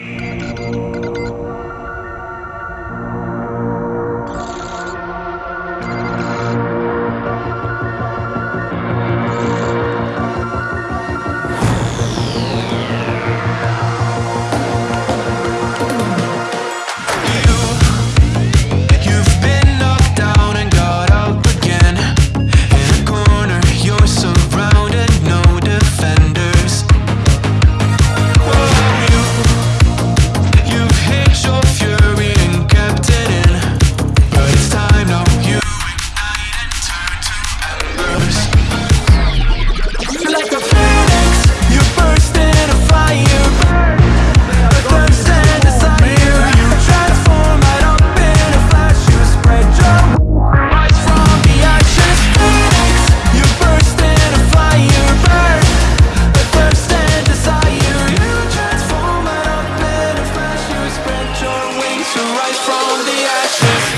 You've rise from the ashes.